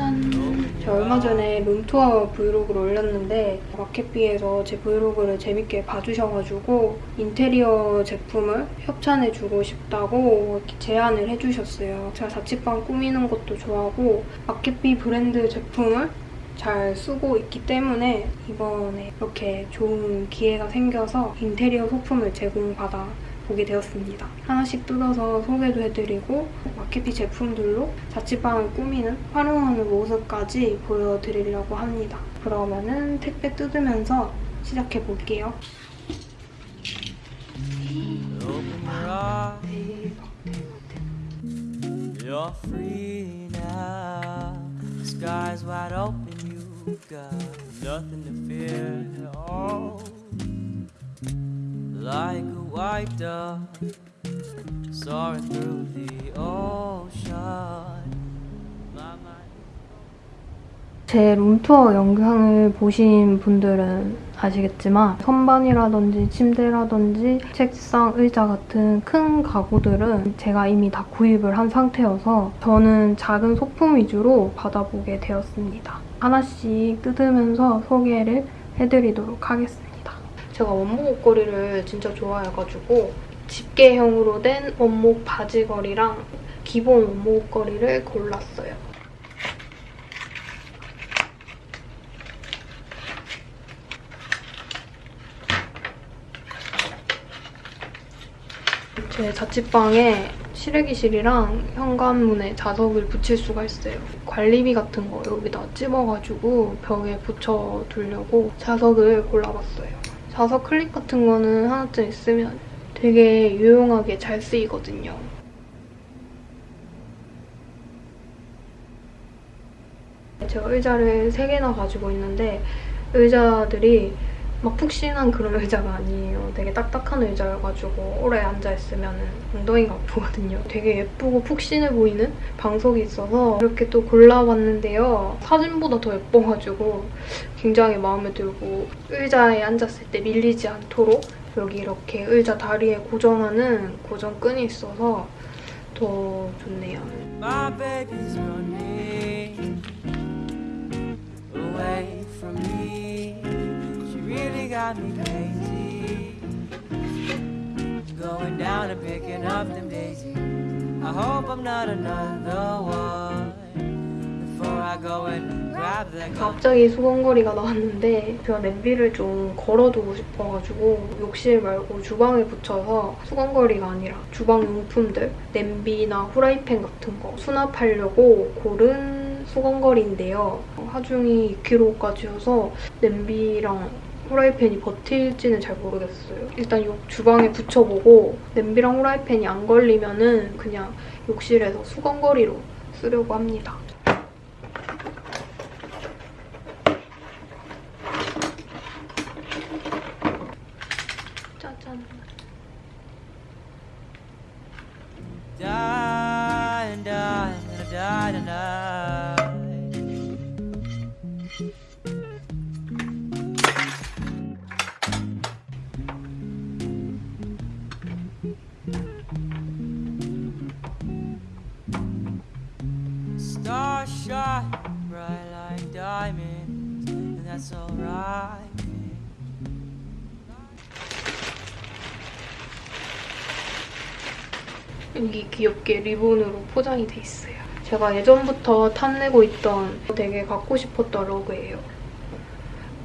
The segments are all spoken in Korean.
짠! 제가 얼마 전에 룸투어 브이로그를 올렸는데 마켓비에서 제 브이로그를 재밌게 봐주셔가지고 인테리어 제품을 협찬해주고 싶다고 제안을 해주셨어요. 제가 자취방 꾸미는 것도 좋아하고 마켓비 브랜드 제품을 잘 쓰고 있기 때문에 이번에 이렇게 좋은 기회가 생겨서 인테리어 소품을 제공받아 보게 되었습니다. 하나씩 뜯어서 소개도 해드리고 마케피 제품들로 자취방을 꾸미는 활용하는 모습까지 보여드리려고 합니다. 그러면은 택배 뜯으면서 시작해볼게요. You're free now. Like a white dove soaring through the ocean. 제 룸투어 영상을 보신 분들은 아시겠지만 선반이라든지 침대라든지 책상, 의자 같은 큰 가구들은 제가 이미 다 구입을 한 상태여서 저는 작은 소품 위주로 받아보게 되었습니다. 하나씩 뜯으면서 소개를 해드리도록 하겠습니다. 제가 원목 옷걸이를 진짜 좋아해가지고 집게형으로 된 원목 바지걸이랑 기본 원목 옷걸이를 골랐어요. 제 자취방에 실외기실이랑 현관문에 자석을 붙일 수가 있어요. 관리비 같은 거 여기다 찝어가지고 벽에 붙여두려고 자석을 골라봤어요. 자석 클립 같은 거는 하나쯤 있으면 되게 유용하게 잘 쓰이거든요. 제가 의자를 3개나 가지고 있는데 의자들이 막 푹신한 그런 의자가 아니에요. 되게 딱딱한 의자여가지고 오래 앉아있으면 엉덩이가 아프거든요. 되게 예쁘고 푹신해 보이는 방석이 있어서 이렇게 또 골라봤는데요. 사진보다 더 예뻐가지고 굉장히 마음에 들고 의자에 앉았을 때 밀리지 않도록 여기 이렇게 의자 다리에 고정하는 고정끈이 있어서 더 좋네요. Got me crazy. Going down and picking up them daisies. I hope I'm not another one. Before I go and. 갑자기 수건거리가 나왔는데 제가 냄비를 좀 걸어두고 싶어가지고 욕실 말고 주방에 붙여서 수건거리가 아니라 주방 용품들 냄비나 후라이팬 같은 거 수납하려고 고른 수건거리인데요. 하중이 2kg까지 여서 냄비랑 후라이팬이 버틸지는 잘 모르겠어요. 일단 욕 주방에 붙여보고 냄비랑 후라이팬이 안 걸리면 은 그냥 욕실에서 수건거리로 쓰려고 합니다. 짜잔. Bright like diamonds, and that's alright. 여기 귀엽게 리본으로 포장이 돼 있어요. 제가 예전부터 탐내고 있던 되게 갖고 싶었던 러그예요.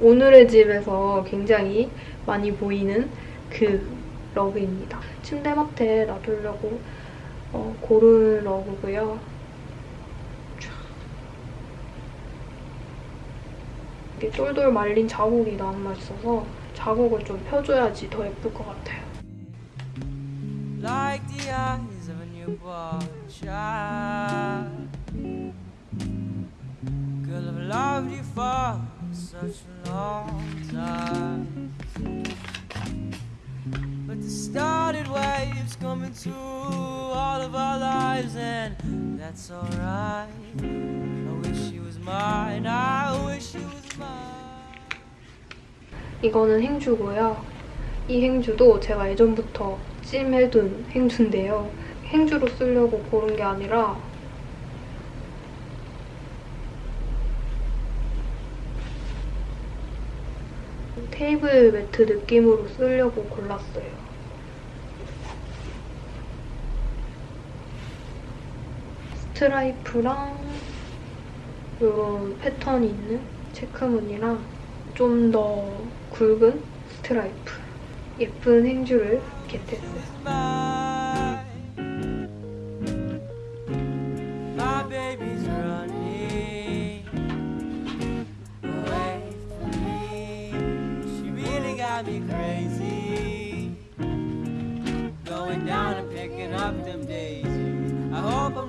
오늘의 집에서 굉장히 많이 보이는 그 러그입니다. 침대맡에 놔두려고 어, 고른 러그고요. 이게 똘똘 말린 자국이 남아 있어서 자국을 좀 펴줘야지 더 예쁠 것 같아요. like the eyes of a newborn child. Girl, I've loved you for such a long time. But the started waves coming through all of our lives, and that's alright. I wish you was mine, I wish you was. 이거는 행주고요. 이 행주도 제가 예전부터 찜해둔 행주인데요. 행주로 쓰려고 고른 게 아니라 테이블 매트 느낌으로 쓰려고 골랐어요. 스트라이프랑 이런 패턴이 있는 체크무늬랑 좀 더 굵은 스트라이프 예쁜 행주를 get했어요.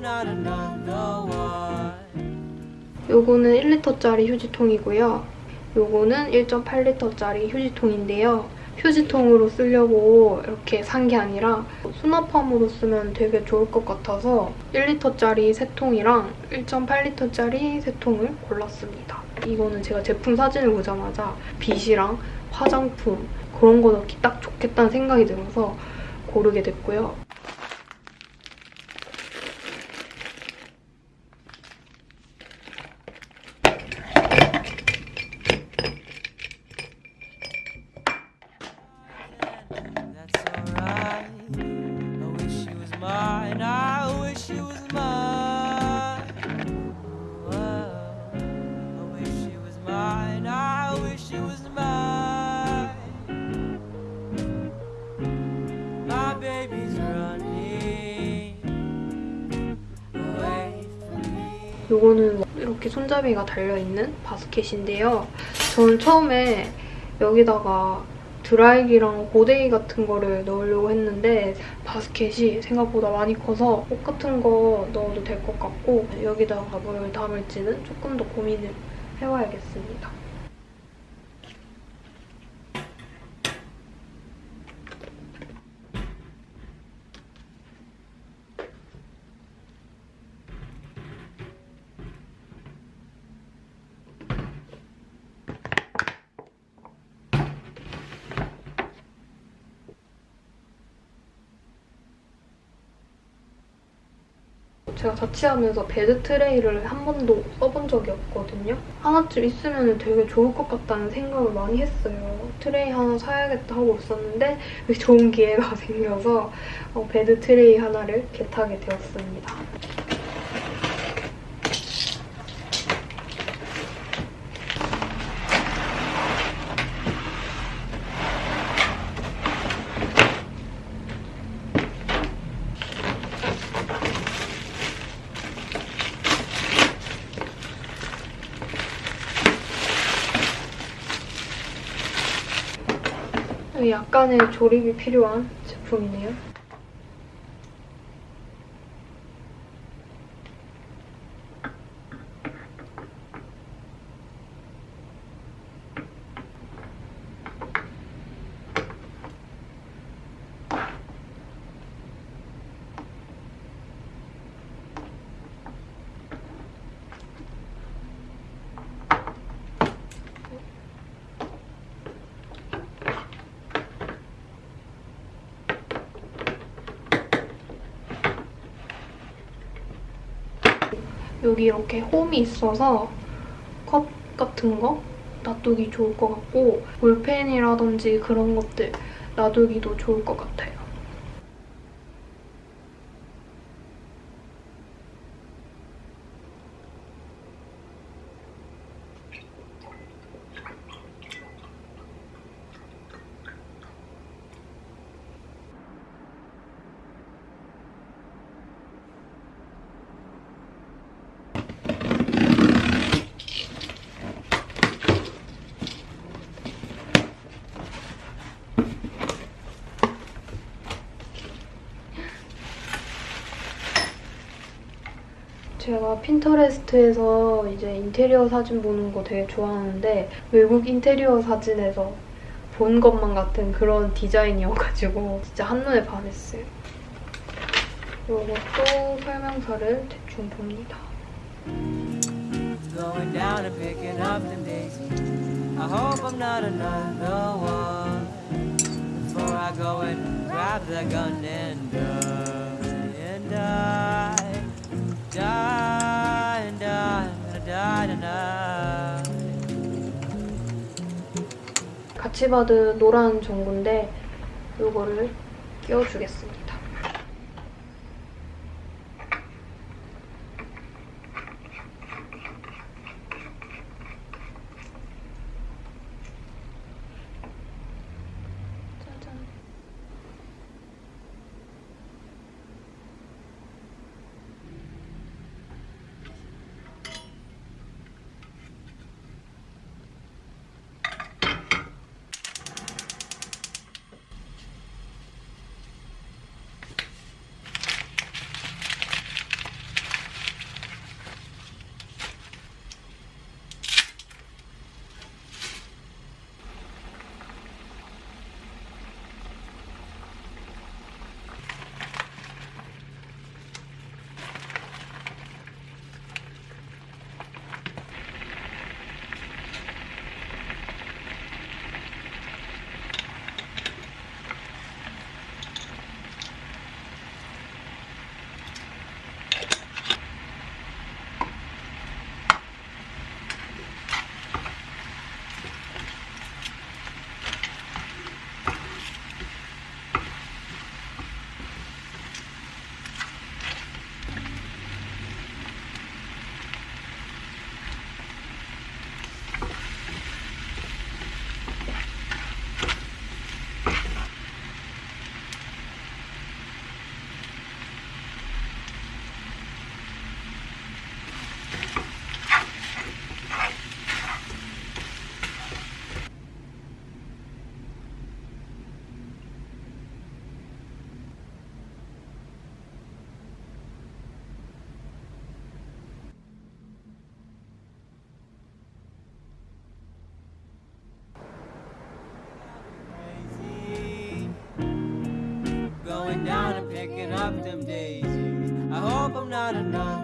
not one. 요거는 1리터짜리 휴지통이고요. 요거는 1.8리터짜리 휴지통인데요. 휴지통으로 쓰려고 이렇게 산 게 아니라 수납함으로 쓰면 되게 좋을 것 같아서 1리터짜리 세 통이랑 1.8리터짜리 세 통을 골랐습니다. 이거는 제가 제품 사진을 보자마자 빗이랑 화장품 그런 거 넣기 딱 좋겠다는 생각이 들어서 고르게 됐고요. 요거는 이렇게 손잡이가 달려있는 바스켓인데요. 저는 처음에 여기다가 드라이기랑 고데기 같은 거를 넣으려고 했는데 바스켓이 생각보다 많이 커서 옷 같은 거 넣어도 될 것 같고 여기다가 뭘 담을지는 조금 더 고민을 해봐야겠습니다. 제가 자취하면서 bed 트레이를 한 번도 써본 적이 없거든요. 하나쯤 있으면 되게 좋을 것 같다는 생각을 많이 했어요. 트레이 하나 사야겠다 하고 있었는데 좋은 기회가 생겨서 어, bed 트레이 하나를 get하게 되었습니다. 여기 약간의 조립이 필요한 제품이네요. 여기 이렇게 홈이 있어서 컵 같은 거 놔두기 좋을 것 같고 볼펜이라든지 그런 것들 놔두기도 좋을 것 같아요. 제가 핀터레스트에서 이제 인테리어 사진 보는 거 되게 좋아하는데 외국 인테리어 사진에서 본 것만 같은 그런 디자인이어가지고 진짜 한눈에 반했어요. 이것도 설명서를 대충 봅니다. Die, 같이 받은 노란 전구인데 이거를 끼워주겠습니다. daisy. I hope I'm not another.